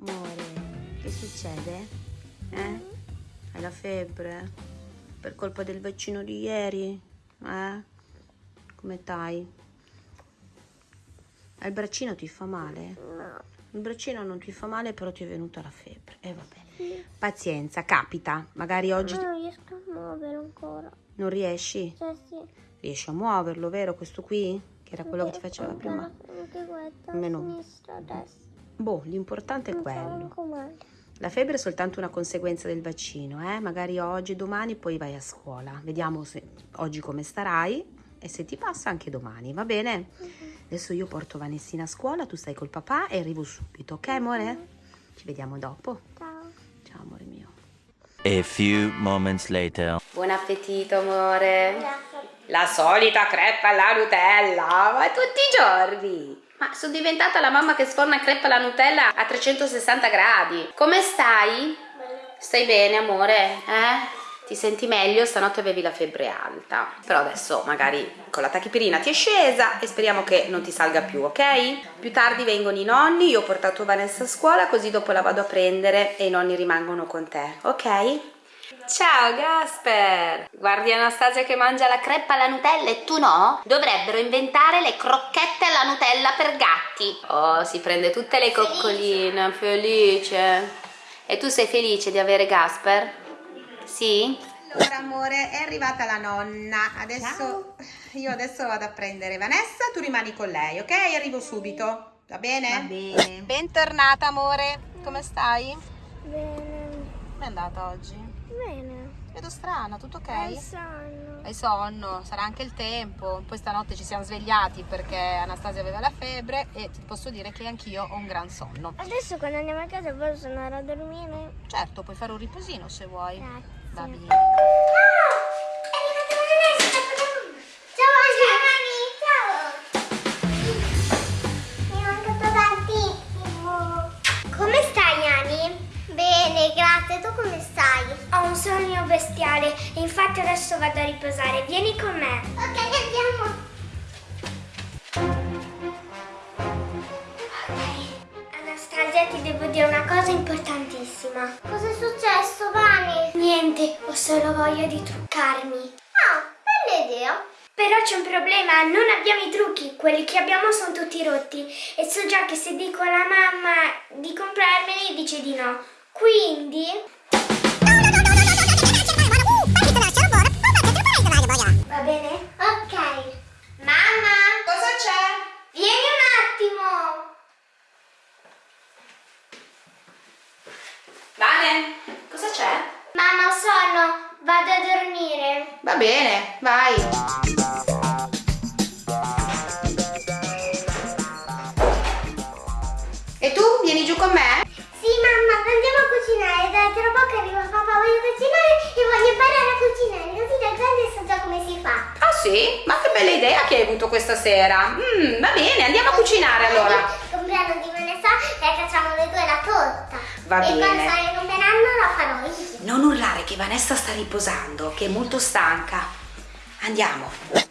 Amore, che succede? Eh? Hai la febbre? Per colpa del vaccino di ieri? Eh? Come stai? Il braccino ti fa male? No. Il braccino non ti fa male, però ti è venuta la febbre. E eh, vabbè. Pazienza, capita. Magari oggi... Non riesco a muovere ancora. Non riesci? Sì, sì. Riesci a muoverlo, vero? Questo qui? Che era quello che ti faceva prima? Anche questa, Meno. sinistra, destra. Boh, l'importante è quello. La febbre è soltanto una conseguenza del vaccino, eh? Magari oggi, domani, poi vai a scuola. Vediamo se oggi come starai e se ti passa anche domani, va bene? Adesso io porto Vanessina a scuola, tu stai col papà e arrivo subito, ok amore? Ci vediamo dopo. Ciao. Ciao amore mio. A few moments later. Buon appetito amore. Grazie. La solita crepa alla Nutella, ma tutti i giorni. Ma sono diventata la mamma che sforna crepa alla Nutella a 360 gradi. Come stai? Bene. Stai bene, amore? Eh? Ti senti meglio? Stanotte avevi la febbre alta. Però adesso magari con la tachipirina ti è scesa e speriamo che non ti salga più, ok? Più tardi vengono i nonni, io ho portato Vanessa a scuola così dopo la vado a prendere e i nonni rimangono con te, ok? Ciao Gasper! Guardi Anastasia che mangia la creppa alla Nutella e tu no? Dovrebbero inventare le crocchette alla Nutella per gatti. Oh, si prende tutte le coccoline, felice. E tu sei felice di avere Gasper? Sì? Allora amore, è arrivata la nonna. Adesso io adesso vado a prendere Vanessa, tu rimani con lei, ok? Arrivo subito. Va bene? Va bene. Bentornata amore. Come stai? Bene. Come è andata oggi? Bene. Vedo strana, tutto ok? Hai sonno. Hai sonno, sarà anche il tempo. Poi stanotte ci siamo svegliati perché Anastasia aveva la febbre e ti posso dire che anch'io ho un gran sonno. Adesso quando andiamo a casa posso andare a dormire? Certo, puoi fare un riposino se vuoi. Grazie. Va bene. Ciao Ani! Ciao! Mi è mancato tantissimo! Come stai Ani? Bene, grazie. Tu come stai? Un sogno bestiale e infatti adesso vado a riposare. Vieni con me. Ok, andiamo. Anastasia, ti devo dire una cosa importantissima. Cosa è successo, Vani? Niente, ho solo voglia di truccarmi. Ah, bella idea. Però c'è un problema, non abbiamo i trucchi, quelli che abbiamo sono tutti rotti e so già che se dico alla mamma di comprarmeli dice di no. Quindi... Va bene? Ok. Mamma! Cosa c'è? Vieni un attimo! Vane, cosa c'è? Mamma, ho sonno, vado a dormire. Va bene, vai. E tu vieni giù con me? Sì, mamma, andiamo a cucinare. Da tra poco arriva papà, voglio cucinare e voglio imparare a cucinare. Così da grande so già come si fa. Ah sì? Ma che bella idea che hai avuto questa sera. Mm, va bene, andiamo a cucinare allora. compleanno di Vanessa e facciamo le due la torta. Va e bene. quando sarà il compleanno la farò io. Non urlare che Vanessa sta riposando, che è molto stanca. Andiamo.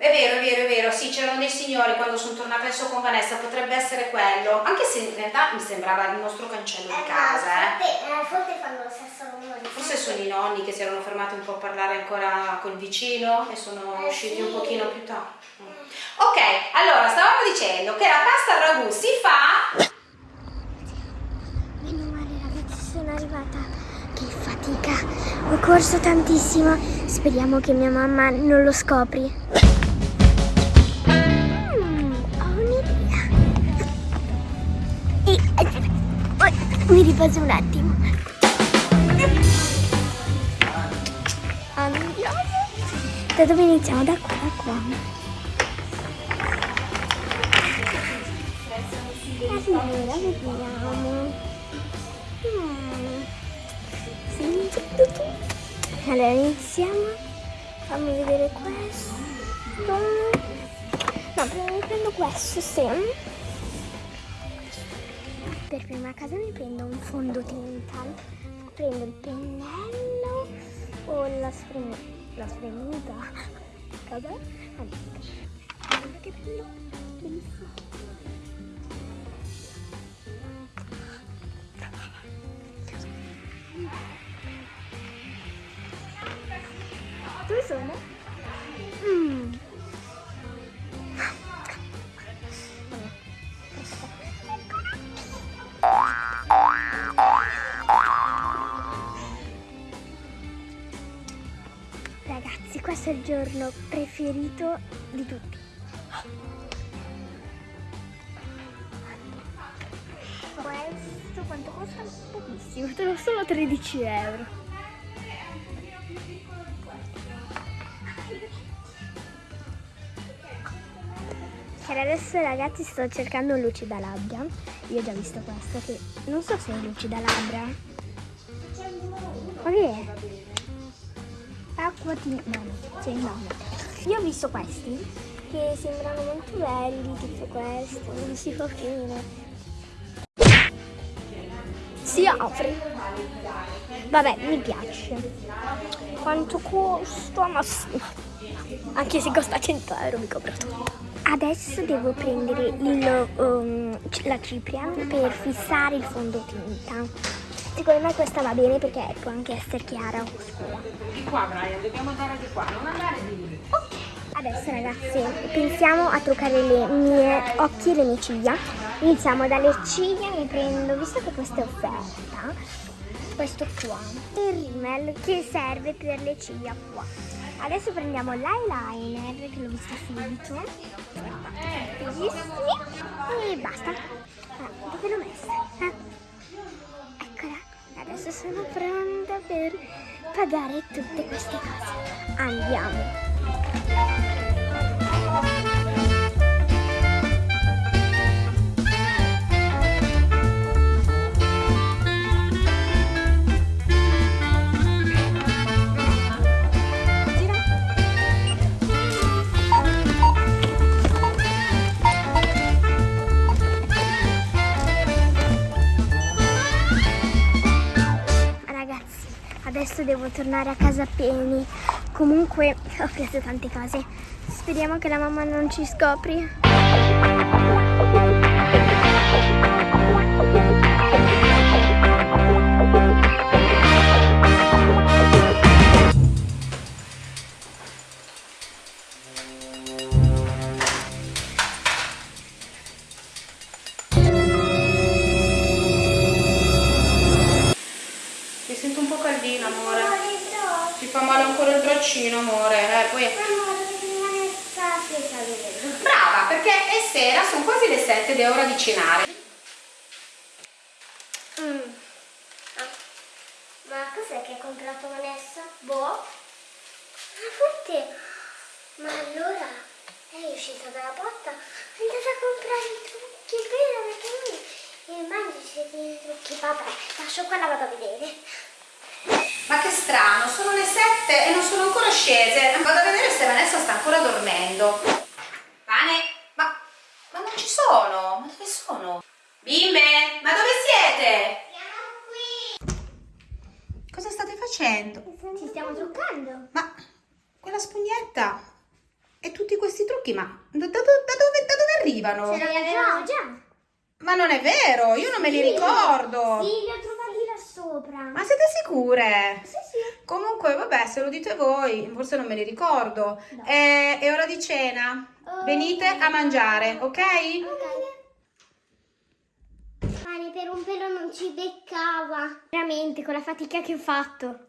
È vero, è vero, è vero, sì, c'erano dei signori quando sono tornata adesso con Vanessa, potrebbe essere quello. Anche se in realtà mi sembrava il nostro cancello di casa, eh. forse, eh, forse fanno lo stesso rumore. Forse sono i nonni che si erano fermati un po' a parlare ancora col vicino e sono Eh, usciti sì. un pochino più tardi. Mm. Ok, allora stavamo dicendo che la pasta al ragù si fa Meno male ragazzi sono arrivata. Che fatica. Ho corso tantissimo. Speriamo che mia mamma non lo scopri. Mi riposo un attimo. Andiamo. Da dove iniziamo? Da qua, da qua. Allora, vediamo. Mm. Sì, tutto. Allora, iniziamo. Fammi vedere questo. No, prendo questo, sì. Per prima cosa mi prendo un fondotinta. Prendo il pennello o la sprem- la spremuta. Cosa? Allora, che bello. Bellissimo. Dove sono? Questo è il giorno preferito di tutti. Questo quanto costa? Pochissimo, solo 13 euro. Per adesso ragazzi sto cercando un lucida labbra. Io ho già visto questo che non so se è lucida labbra. Ma che è? Acqua di... No, no, sì, no, no. Io ho visto questi che sembrano molto belli, tipo questo, non si fa fine. Si apre. Vabbè, mi piace. Quanto costa? Ma sì. Anche se costa 100 euro mi copro tutto. Adesso devo prendere il, um, la cipria per fissare il fondotinta. Secondo me questa va bene perché può anche essere chiara o scura. Di qua Brian, dobbiamo andare di qua, non andare di lì. Ok. Adesso ragazzi pensiamo a truccare le mie occhi e le mie ciglia. Iniziamo dalle ciglia, mi prendo, visto che questa è offerta, questo qua, il rimel che serve per le ciglia qua. Adesso prendiamo l'eyeliner che l'ho visto subito. E basta. Ah, dove l'ho messa? Ah. Adesso sono pronta per pagare tutte queste cose. Andiamo. Adesso devo tornare a casa pieni. Comunque ho preso tante cose. Speriamo che la mamma non ci scopri. 7 ed è ora di cenare. Mm. Ah. Ma cos'è che ha comprato Vanessa? Boh. Ah, forte. Ma allora lei è uscita dalla porta è andata a comprare i trucchi, vero, perché lui il mangi i trucchi. Vabbè, lascio qua la vado a vedere. Ma che strano, sono le 7 e non sono ancora scese. Vado a vedere se Vanessa sta ancora dormendo. Non ci sono. Ma dove sono? Bimbe, ma dove siete? Siamo qui. Cosa state facendo? Ci stiamo truccando. Ma quella spugnetta e tutti questi trucchi, ma da, da- da dove, da dove arrivano? Ce li avevamo già. Ma non è vero, io non me li ricordo. Sì, li ho trovati là sopra. Ma siete sicure? Sì, sì. Comunque, vabbè, se lo dite voi, forse non me li ricordo. No. È, è ora di cena. Ok. Venite a mangiare, ok? Pane per un pelo non ci beccava. Veramente, con la fatica che ho fatto.